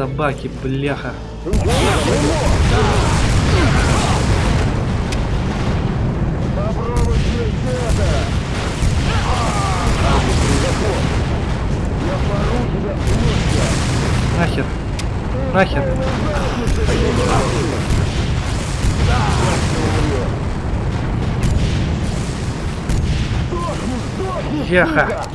собаки, бляха. Нахер. Нахер. Яха.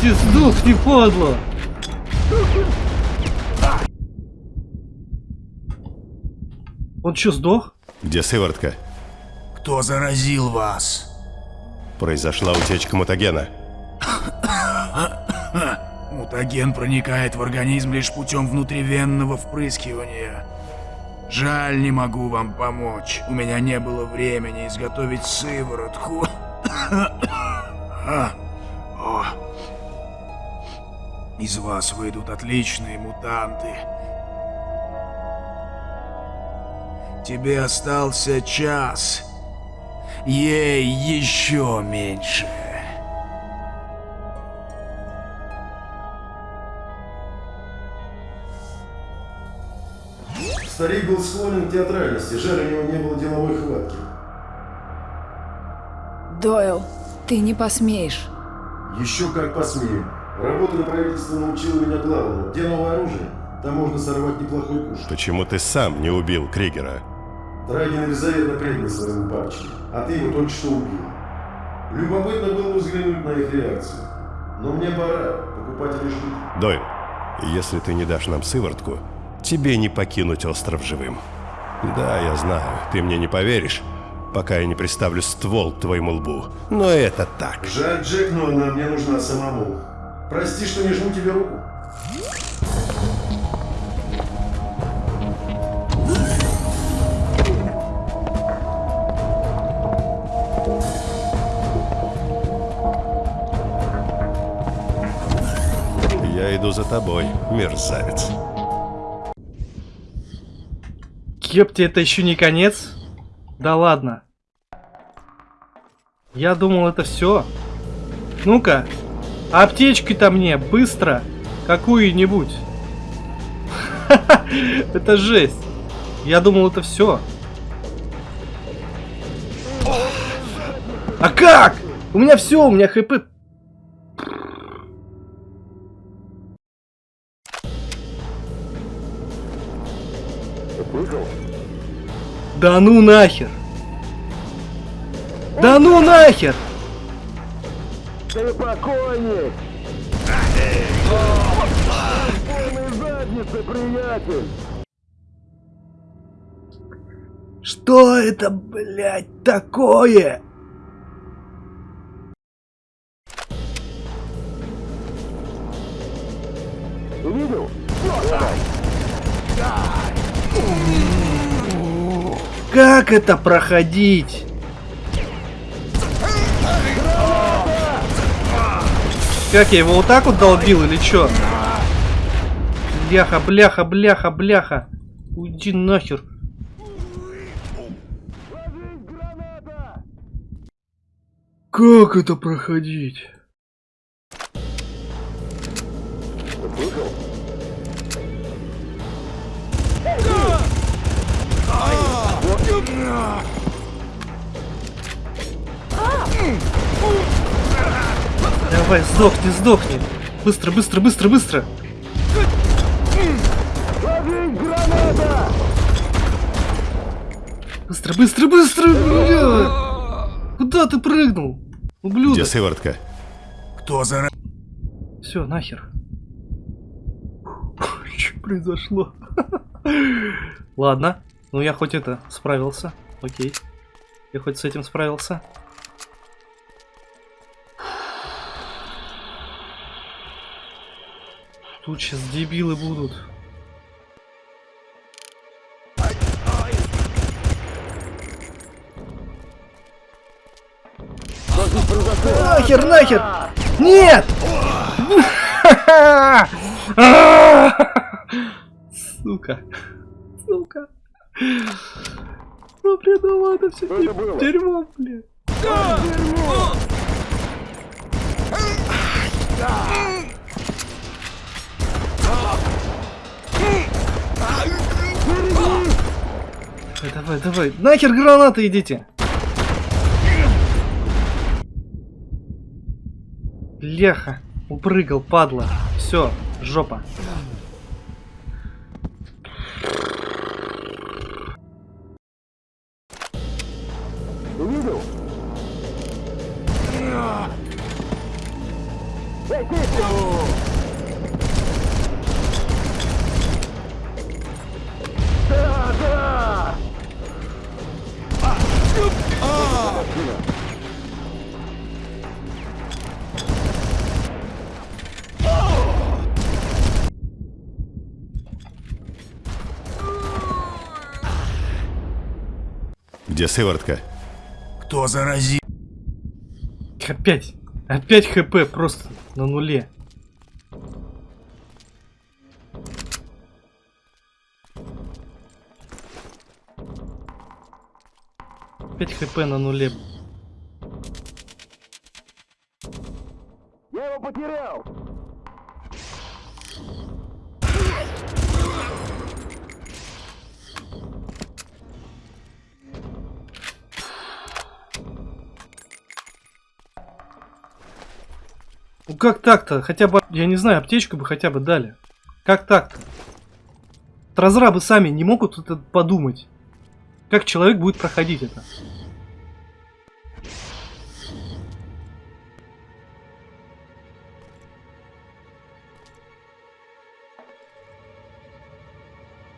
Ты сдохни, подло! Он что, сдох? Где сыворотка? Кто заразил вас? Произошла утечка мутагена. Мутаген проникает в организм лишь путем внутривенного впрыскивания. Жаль, не могу вам помочь. У меня не было времени изготовить сыворотку. О. Из вас выйдут отличные мутанты. Тебе остался час. Ей еще меньше. Старик был склонен к театральности, жаль, у него не было деловой хватки. Дойл, ты не посмеешь. Еще как посмею. Работа на правительство научила меня главному. Где новое оружие? Там можно сорвать неплохой куш. Почему ты сам не убил Кригера? Трагин Елизавета предал своему папочке, а ты его только что убил. Любопытно было взглянуть на их реакцию. Но мне пора, покупатели ждут. Дойл, если ты не дашь нам сыворотку, тебе не покинуть остров живым. Да, я знаю, ты мне не поверишь, пока я не приставлю ствол к твоему лбу. Но это так. Жаль, Джек, но она мне нужна самому. Прости, что не жму тебе руку. Я иду за тобой, мерзавец. Кепте, это еще не конец? Да ладно. Я думал, это все. Ну-ка, аптечки-то мне, быстро. Какую-нибудь. Это жесть. Я думал, это все. А как? У меня все, у меня хп. Да ну нахер! Да ну нахер! Ты покойник! Задницы, приятель! Что это, блядь, такое? Видел? Как это проходить? Как я его вот так вот долбил или чё? Бляха, бляха, бляха, бляха. Уйди нахер. Как это проходить? Давай, сдохни, сдохни. Быстро, быстро, быстро, быстро. Быстро, быстро, быстро. бля! Куда ты прыгнул? Где Ублюдок. сыворотка? Кто за... Все, нахер. Что произошло? Ладно. Ну я хоть это справился. Окей. Я хоть с этим справился. Тут сейчас дебилы будут. Нахер, нахер! Нет! Сука. Сука. Ну, придумал это все дерьмо, блин. Давай, давай, давай. Нахер гранаты идите. Леха. Упрыгал, падла. Все, жопа. Где сыворотка? Кто заразил? Опять. Опять хп просто на нуле. Опять хп на нуле. Я его потерял! Ну как так-то? Хотя бы, я не знаю, аптечку бы хотя бы дали. Как так-то? Разрабы сами не могут это подумать. Как человек будет проходить это?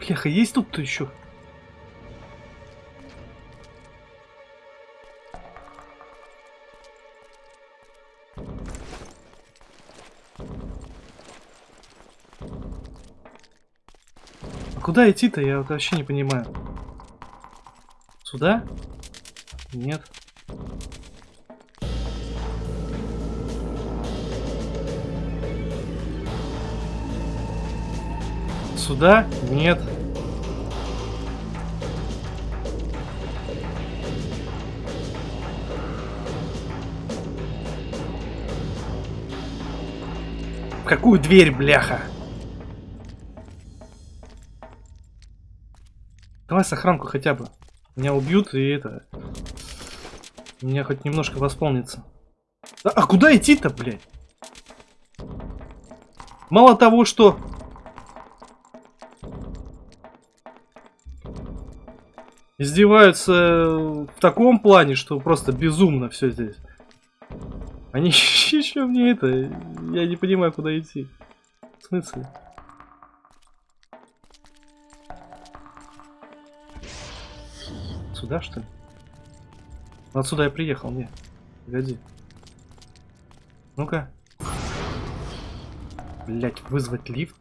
Бляха, есть тут-то еще? Куда идти-то? Я вообще не понимаю. Сюда? Нет. Сюда? Нет. В какую дверь, бляха? Давай сохранку хотя бы. Меня убьют и это... Меня хоть немножко восполнится. А, а куда идти-то, блядь? Мало того, что... Издеваются в таком плане, что просто безумно все здесь. Они еще мне это... Я не понимаю, куда идти. В смысле? Сюда, что ли? Ну, Отсюда я приехал, не. Погоди. Ну-ка. Блять, вызвать лифт?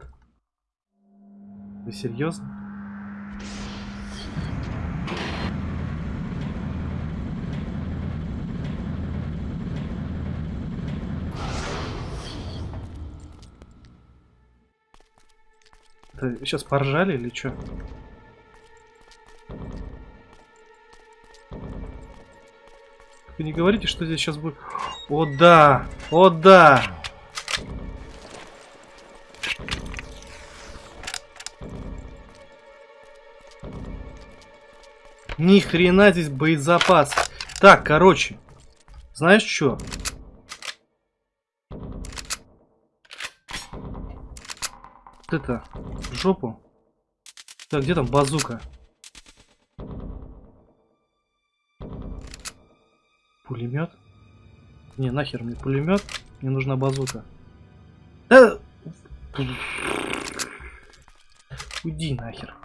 Вы серьезно? Это сейчас поржали или что? Не говорите, что здесь сейчас будет... О да! О да! Ни хрена здесь боезапас. Так, короче. Знаешь что? Вот это, в жопу. Так, где там базука? Пулемет? Не, нахер мне пулемет. Мне нужна базука. Да... Уйди нахер.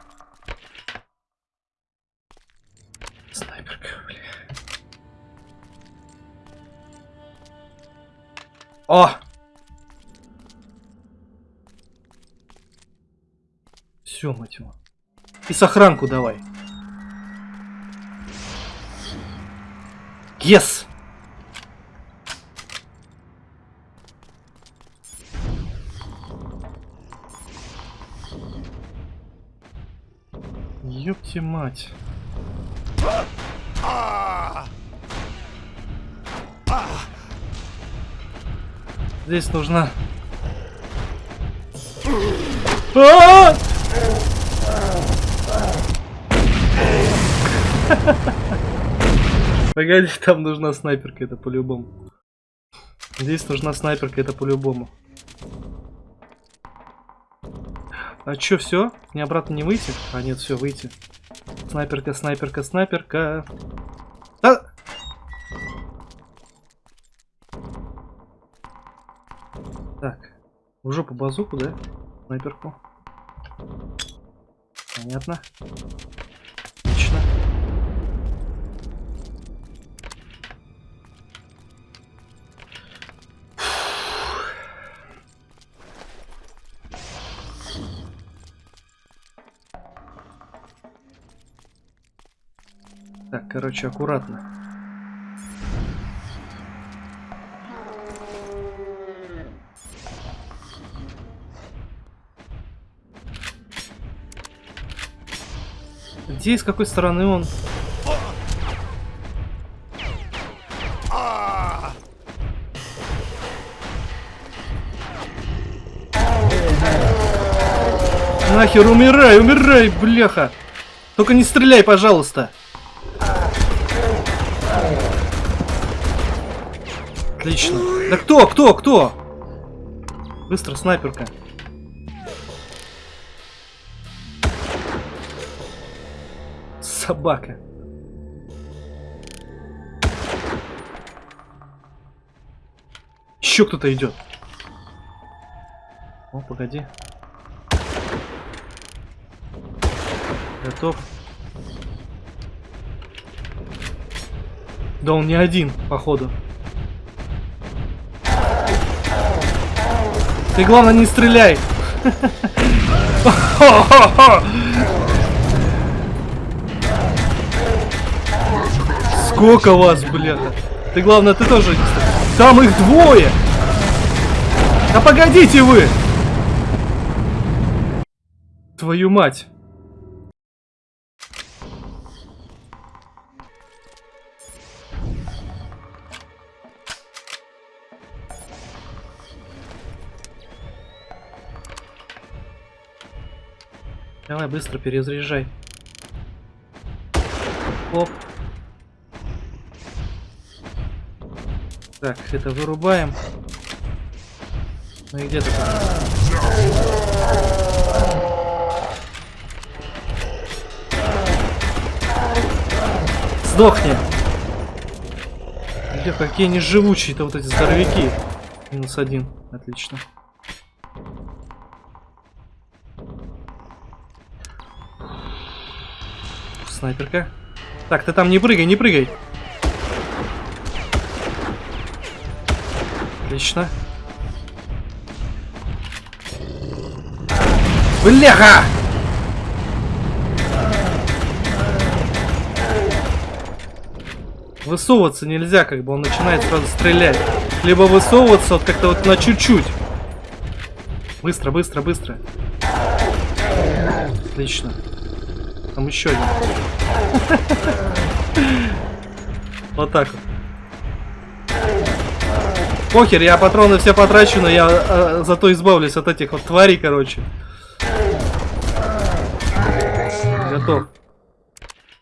Снайперка, бля. О! Все, мать его. И сохранку давай. Yes! Ёпте мать. Здесь нужна... А! Погоди, там нужна снайперка, это по-любому. Здесь нужна снайперка, это по-любому. А чё, все? Мне обратно не выйти? А нет, все, выйти. Снайперка, снайперка, снайперка. Да! Так. В жопу базуку, да? Снайперку. Понятно. Отлично. Короче, аккуратно. Где и с какой стороны он? Нахер, умирай, умирай, бляха! Только не стреляй, пожалуйста! Отлично. Да кто, кто, кто? Быстро, снайперка. Собака. Еще кто-то идет. О, погоди. Готов. Да он не один, походу. Ты главное не стреляй. Сколько вас, бляха? Ты главное, ты тоже не стреляй. Там их двое. Да погодите вы. Твою мать. Давай быстро перезаряжай. Оп. Так, это вырубаем. Ну и где ты там? Сдохни! Где какие они живучие-то вот эти здоровяки. Минус один. Отлично. Снайперка. Так, ты там не прыгай, не прыгай. Отлично. Бляха! Высовываться нельзя, как бы он начинает сразу стрелять. Либо высовываться вот как-то вот на чуть-чуть. Быстро, быстро, быстро. Отлично. Там еще один. Вот так вот. Похер, я патроны все потрачу, но я э, зато избавлюсь от этих вот тварей, короче. Готов.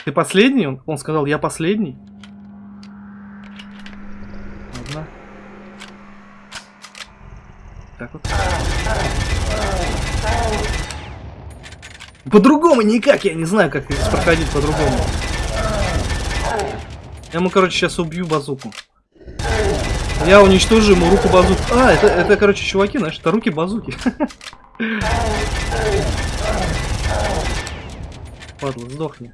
Ты последний? Он, он сказал, я последний. Ладно. Так вот. По-другому никак, я не знаю, как здесь проходить по-другому. Я ему, короче, сейчас убью базуку. Я уничтожу ему руку базуки. А, это, это, короче, чуваки, знаешь, это руки базуки. Падла, сдохни.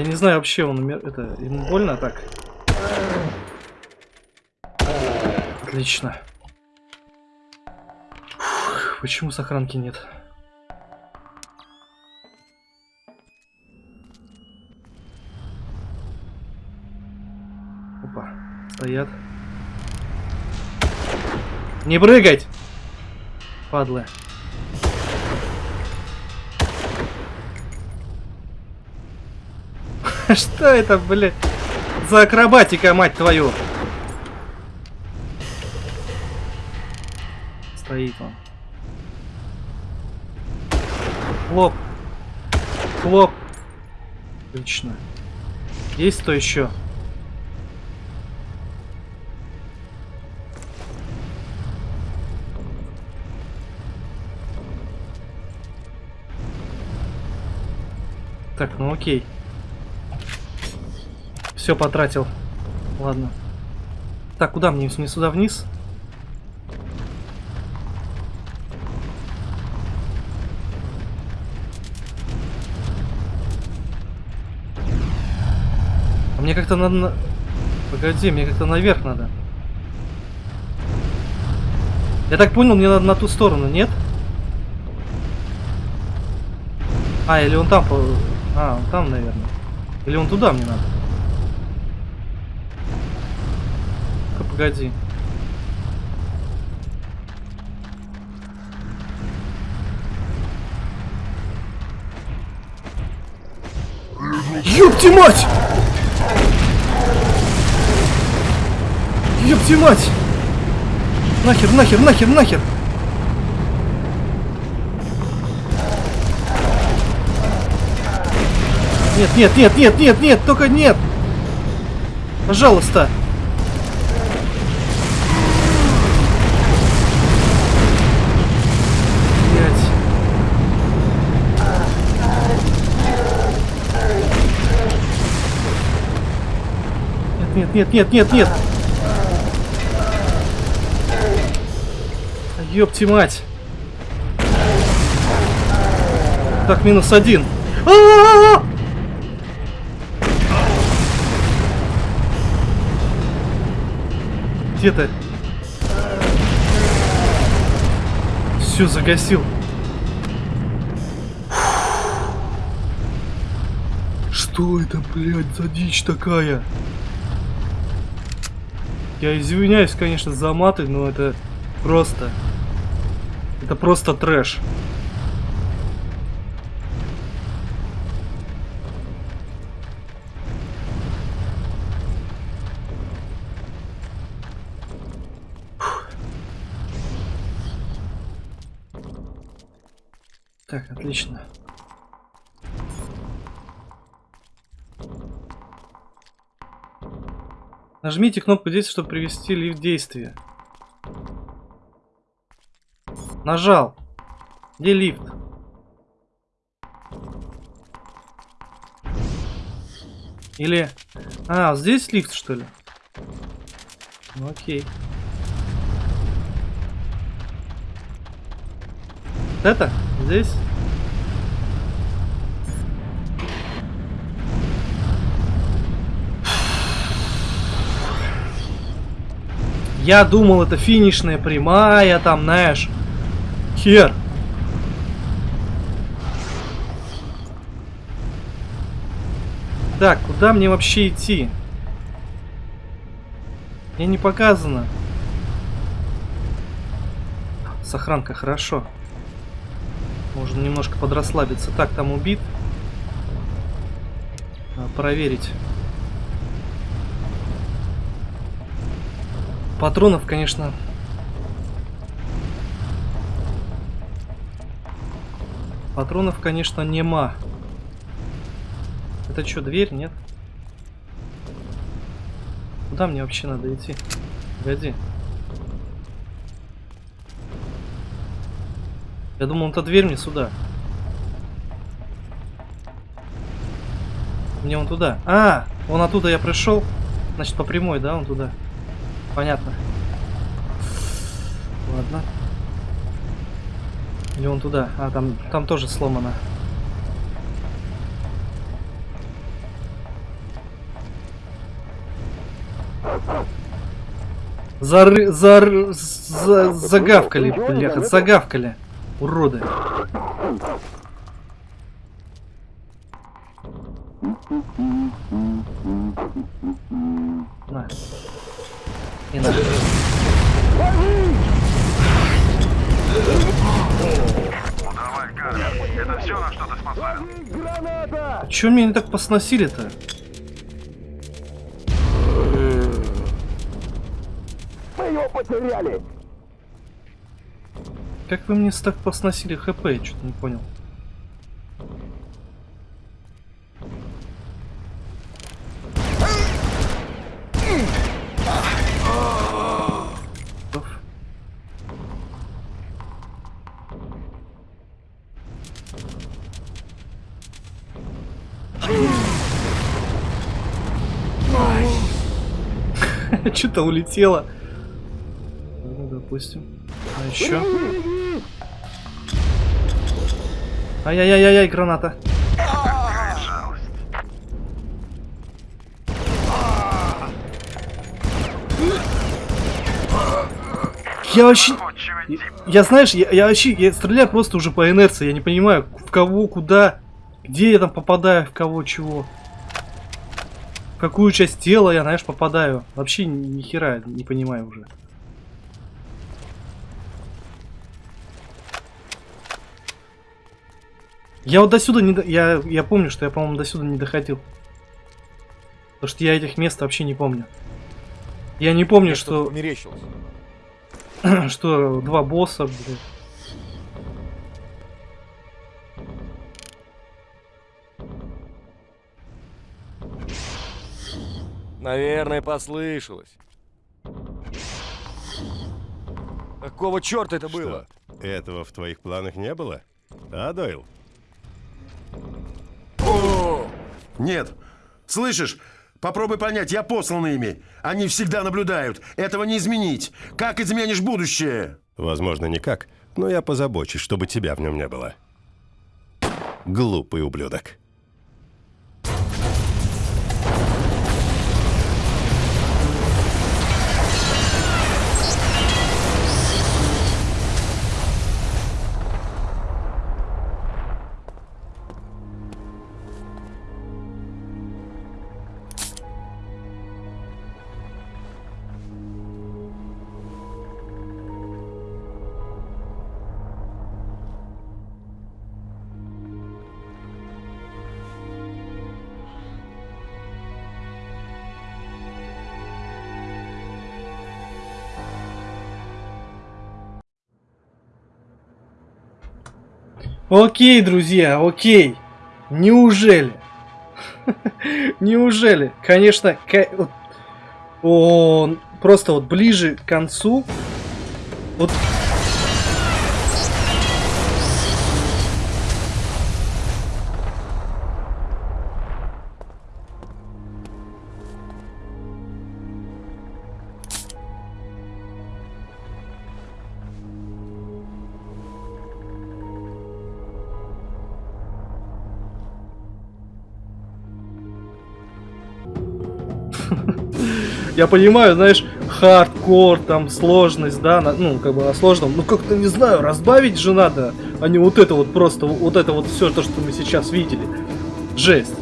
Я не знаю вообще, он умер... Это, ему больно так? Отлично. Фух, почему сохранки нет? Опа, стоят. Не прыгать! Падлы. Что это, блядь, за акробатика, мать твою? Стоит он. Хлоп. Хлоп. Отлично. Есть кто еще? Так, ну окей. Все потратил. Ладно. Так, куда мне? Не сюда вниз? А мне как-то надо... на- Погоди, мне как-то наверх надо. Я так понял, мне надо на ту сторону, нет? А, или он там... А, он там, наверное. Или он туда мне надо? Погоди. Ёпти мать! Ёпти мать! Нахер, нахер, нахер, нахер! Нет, нет, нет, нет, нет, нет, только нет! Пожалуйста! Нет, нет, нет, нет, нет! Ёпти мать! Так, минус один. А-а-а! Где ты? Все, загасил. Что это, блядь, за дичь такая? Я извиняюсь, конечно, за маты, но это просто... Это просто трэш. Нажмите кнопку действия, чтобы привести лифт в действие. Нажал. Где лифт? Или... А, здесь лифт, что ли? Ну, окей. Это? Здесь? Я думал, это финишная прямая, там, знаешь. Хер. Так, куда мне вообще идти? Мне не показано. Сохранка, хорошо. Можно немножко подрасслабиться. Так, там убит. Проверить. Патронов, конечно... Патронов, конечно, нема. Это что, дверь, нет? Куда мне вообще надо идти? Погоди. Я думал, это дверь мне сюда. Мне он туда. А, он оттуда я пришел. Значит, по прямой, да, он туда. Понятно. Ладно. Или он туда. А, там, там тоже сломано. Зары... Зар... За... Загавкали, бляха, загавкали. Уроды. На. И на. Граната! Чё меня не так посносили-то? Мы его потеряли! Как вы мне так посносили хп? Я что-то не понял. Что-то улетело. Ну, допустим. А еще? Ай-яй-яй-яй, граната. Я вообще... Я, я, знаешь, я, я вообще я стреляю просто уже по инерции. Я не понимаю, в кого, куда, где я там попадаю, в кого, чего. Какую часть тела я, знаешь, попадаю. Вообще ни, хера не понимаю уже. Я вот до сюда не... до- Я, я помню, что я, по-моему, до сюда не доходил. Потому что я этих мест вообще не помню. Я не помню, что, померещилось. что два босса, блин. Наверное, послышалось. Какого черта это было? Что, этого в твоих планах не было? А, Дойл? Нет. Слышишь? Попробуй понять, я послан ими. Они всегда наблюдают. Этого не изменить. Как изменишь будущее? Возможно, никак, но я позабочусь, чтобы тебя в нем не было. Глупый ублюдок. Окей, друзья, окей. Неужели? Неужели? Конечно, он просто вот ближе к концу. Вот. Я понимаю, знаешь, хардкор, там, сложность, да, на- ну, как бы на сложном. Ну, как-то, не знаю, разбавить же надо, а не вот это вот просто, вот это вот все то, что мы сейчас видели. Жесть.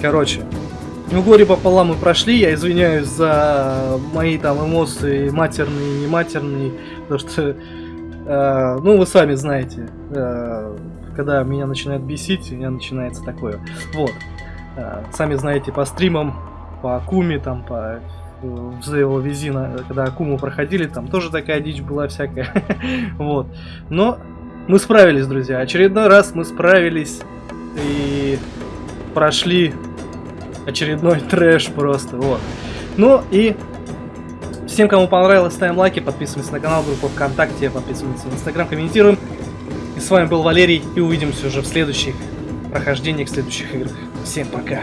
Короче, ну, горе пополам мы прошли, я извиняюсь за мои там эмоции матерные не матерные, потому что Э, ну, вы сами знаете, э, когда меня начинает бесить, у меня начинается такое. Вот. Э, сами знаете, по стримам, по Акуме, там, по его Визина, когда Акуму проходили, там тоже такая дичь была всякая. вот. Но мы справились, друзья. Очередной раз мы справились и прошли очередной трэш просто. Вот. Ну и всем, кому понравилось, ставим лайки, подписываемся на канал, группу ВКонтакте, подписываемся на Инстаграм, комментируем. И с вами был Валерий, и увидимся уже в следующих прохождениях, в следующих играх. Всем пока!